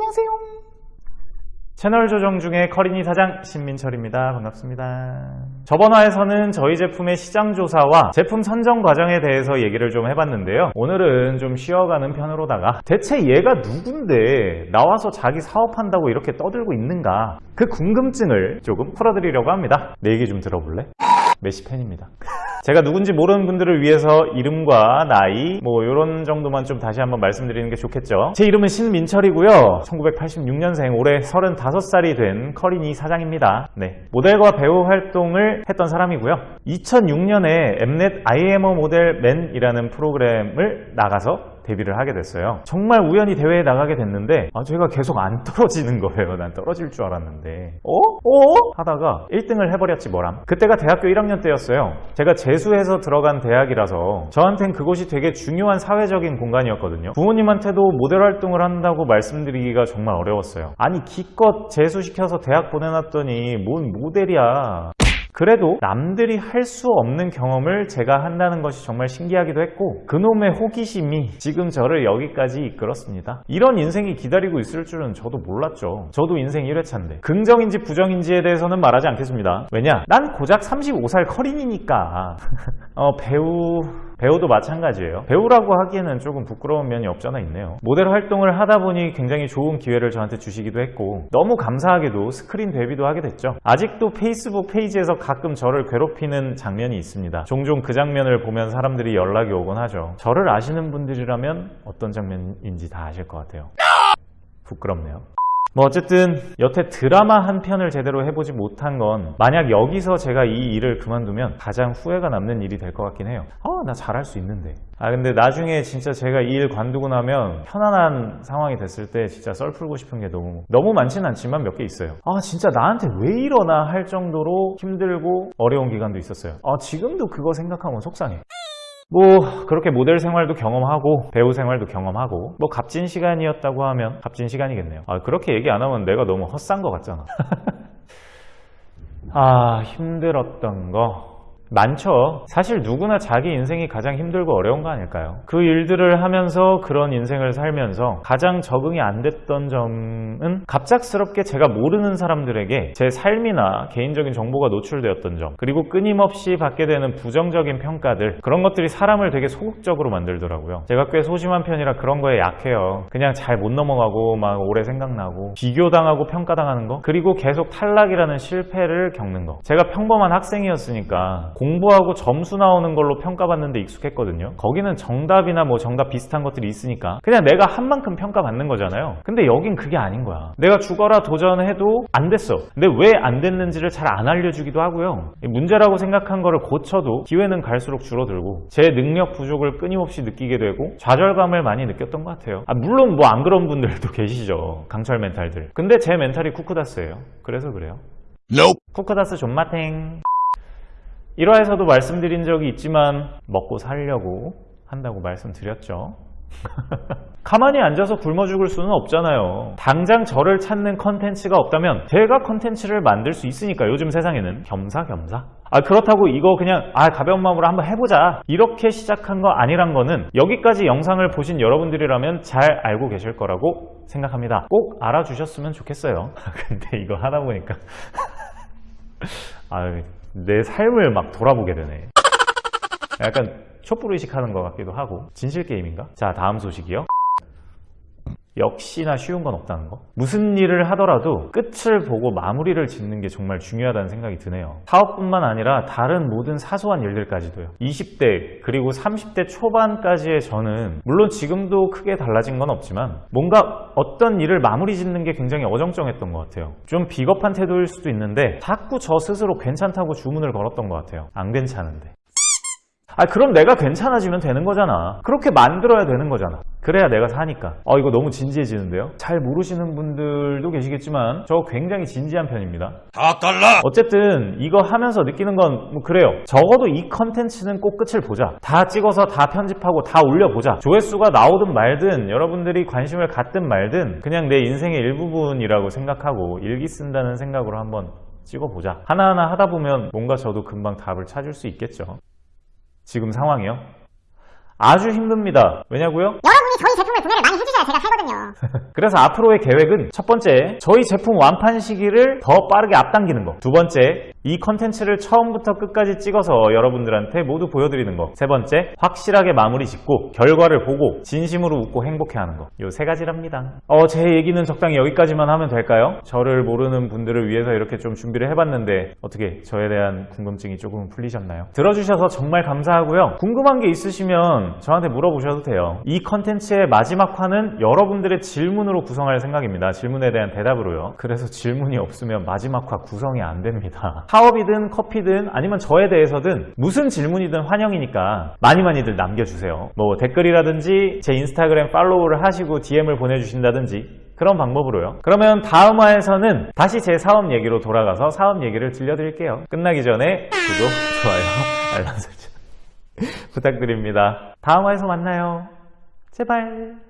안녕하세요. 채널 조정 중에 커리니 사장 신민철입니다. 반갑습니다. 저번 화에서는 저희 제품의 시장 조사와 제품 선정 과정에 대해서 얘기를 좀 해봤는데요. 오늘은 좀 쉬어가는 편으로다가 대체 얘가 누군데 나와서 자기 사업한다고 이렇게 떠들고 있는가 그 궁금증을 조금 풀어드리려고 합니다. 내 얘기 좀 들어볼래? 메시 팬입니다. 제가 누군지 모르는 분들을 위해서 이름과 나이 뭐 이런 정도만 좀 다시 한번 말씀드리는 게 좋겠죠. 제 이름은 신민철이고요. 1986년생 올해 35살이 된 커리니 사장입니다. 네. 모델과 배우 활동을 했던 사람이고요. 2006년에 엠넷 IMO 모델 맨이라는 프로그램을 나가서 데뷔를 하게 됐어요. 정말 우연히 대회에 나가게 됐는데 아, 제가 계속 안 떨어지는 거예요. 난 떨어질 줄 알았는데 어? 어? 하다가 1등을 해버렸지 뭐람. 그때가 대학교 1학년 때였어요. 제가 재수해서 들어간 대학이라서 저한텐 그곳이 되게 중요한 사회적인 공간이었거든요. 부모님한테도 모델 활동을 한다고 말씀드리기가 정말 어려웠어요. 아니 기껏 재수시켜서 대학 보내놨더니 뭔 모델이야. 그래도 남들이 할 수 없는 경험을 제가 한다는 것이 정말 신기하기도 했고 그놈의 호기심이 지금 저를 여기까지 이끌었습니다. 이런 인생이 기다리고 있을 줄은 저도 몰랐죠. 저도 인생 1회차인데 긍정인지 부정인지에 대해서는 말하지 않겠습니다. 왜냐? 난 고작 35살 커린이니까 어, 배우 배우도 마찬가지예요. 배우라고 하기에는 조금 부끄러운 면이 없잖아 있네요. 모델 활동을 하다 보니 굉장히 좋은 기회를 저한테 주시기도 했고 너무 감사하게도 스크린 데뷔도 하게 됐죠. 아직도 페이스북 페이지에서 가끔 저를 괴롭히는 장면이 있습니다. 종종 그 장면을 보면 사람들이 연락이 오곤 하죠. 저를 아시는 분들이라면 어떤 장면인지 다 아실 것 같아요. 부끄럽네요. 뭐 어쨌든 여태 드라마 한 편을 제대로 해보지 못한 건 만약 여기서 제가 이 일을 그만두면 가장 후회가 남는 일이 될 것 같긴 해요. 아나 잘할 수 있는데. 아 근데 나중에 진짜 제가 이 일 관두고 나면 편안한 상황이 됐을 때 진짜 썰 풀고 싶은 게 너무 너무 많지는 않지만 몇 개 있어요. 아 진짜 나한테 왜 이러나 할 정도로 힘들고 어려운 기간도 있었어요. 아 지금도 그거 생각하면 속상해 뭐 그렇게 모델 생활도 경험하고 배우 생활도 경험하고 뭐 값진 시간이었다고 하면 값진 시간이겠네요. 아 그렇게 얘기 안 하면 내가 너무 헛산 것 같잖아. 아 힘들었던 거 많죠. 사실 누구나 자기 인생이 가장 힘들고 어려운 거 아닐까요? 그 일들을 하면서 그런 인생을 살면서 가장 적응이 안 됐던 점은 갑작스럽게 제가 모르는 사람들에게 제 삶이나 개인적인 정보가 노출되었던 점 그리고 끊임없이 받게 되는 부정적인 평가들 그런 것들이 사람을 되게 소극적으로 만들더라고요. 제가 꽤 소심한 편이라 그런 거에 약해요. 그냥 잘 못 넘어가고 막 오래 생각나고 비교당하고 평가당하는 거 그리고 계속 탈락이라는 실패를 겪는 거 제가 평범한 학생이었으니까 공부하고 점수 나오는 걸로 평가받는데 익숙했거든요. 거기는 정답이나 뭐 정답 비슷한 것들이 있으니까 그냥 내가 한 만큼 평가받는 거잖아요. 근데 여긴 그게 아닌 거야. 내가 죽어라 도전해도 안 됐어. 근데 왜 안 됐는지를 잘 안 알려주기도 하고요. 문제라고 생각한 거를 고쳐도 기회는 갈수록 줄어들고 제 능력 부족을 끊임없이 느끼게 되고 좌절감을 많이 느꼈던 것 같아요. 아, 물론 뭐 안 그런 분들도 계시죠. 강철 멘탈들. 근데 제 멘탈이 쿠쿠다스예요. 그래서 그래요. Nope. 쿠쿠다스 존마탱 1화에서도 말씀드린 적이 있지만 먹고 살려고 한다고 말씀드렸죠. 가만히 앉아서 굶어 죽을 수는 없잖아요. 당장 저를 찾는 컨텐츠가 없다면 제가 컨텐츠를 만들 수 있으니까 요즘 세상에는 겸사겸사. 아 그렇다고 이거 그냥 아 가벼운 마음으로 한번 해보자 이렇게 시작한 거 아니란 거는 여기까지 영상을 보신 여러분들이라면 잘 알고 계실 거라고 생각합니다. 꼭 알아주셨으면 좋겠어요. 근데 이거 하다 보니까 아, 내 삶을 막 돌아보게 되네. 약간 촛불 의식하는 것 같기도 하고. 진실 게임인가? 자 다음 소식이요 역시나 쉬운 건 없다는 거? 무슨 일을 하더라도 끝을 보고 마무리를 짓는 게 정말 중요하다는 생각이 드네요. 사업뿐만 아니라 다른 모든 사소한 일들까지도요. 20대 그리고 30대 초반까지의 저는 물론 지금도 크게 달라진 건 없지만 뭔가 어떤 일을 마무리 짓는 게 굉장히 어정쩡했던 것 같아요. 좀 비겁한 태도일 수도 있는데 자꾸 저 스스로 괜찮다고 주문을 걸었던 것 같아요. 안 괜찮은데 아 그럼 내가 괜찮아지면 되는 거잖아. 그렇게 만들어야 되는 거잖아. 그래야 내가 사니까. 어 이거 너무 진지해지는데요? 잘 모르시는 분들도 계시겠지만 저 굉장히 진지한 편입니다. 다 달라! 어쨌든 이거 하면서 느끼는 건 뭐 그래요. 적어도 이 컨텐츠는 꼭 끝을 보자. 다 찍어서 다 편집하고 다 올려보자. 조회수가 나오든 말든 여러분들이 관심을 갖든 말든 그냥 내 인생의 일부분이라고 생각하고 일기 쓴다는 생각으로 한번 찍어보자. 하나하나 하다 보면 뭔가 저도 금방 답을 찾을 수 있겠죠 지금 상황이요? 아주 힘듭니다. 왜냐고요? 여러분이 저희 제품을 구매를 많이 해주셔야 제가 살거든요. 그래서 앞으로의 계획은 첫 번째, 저희 제품 완판 시기를 더 빠르게 앞당기는 거. 두 번째, 이 컨텐츠를 처음부터 끝까지 찍어서 여러분들한테 모두 보여드리는 거. 세 번째, 확실하게 마무리 짓고 결과를 보고 진심으로 웃고 행복해하는 거. 요 세 가지랍니다. 어, 제 얘기는 적당히 여기까지만 하면 될까요? 저를 모르는 분들을 위해서 이렇게 좀 준비를 해봤는데 어떻게 저에 대한 궁금증이 조금 풀리셨나요? 들어주셔서 정말 감사하고요. 궁금한 게 있으시면 저한테 물어보셔도 돼요. 이 컨텐츠의 마지막 화는 여러분들의 질문으로 구성할 생각입니다. 질문에 대한 대답으로요. 그래서 질문이 없으면 마지막 화 구성이 안 됩니다. 사업이든 커피든 아니면 저에 대해서든 무슨 질문이든 환영이니까 많이 많이들 남겨주세요. 뭐 댓글이라든지 제 인스타그램 팔로우를 하시고 DM을 보내주신다든지 그런 방법으로요. 그러면 다음 화에서는 다시 제 사업 얘기로 돌아가서 사업 얘기를 들려드릴게요. 끝나기 전에 구독, 좋아요, 알람 설정 부탁드립니다. 다음 화에서 만나요. 제발.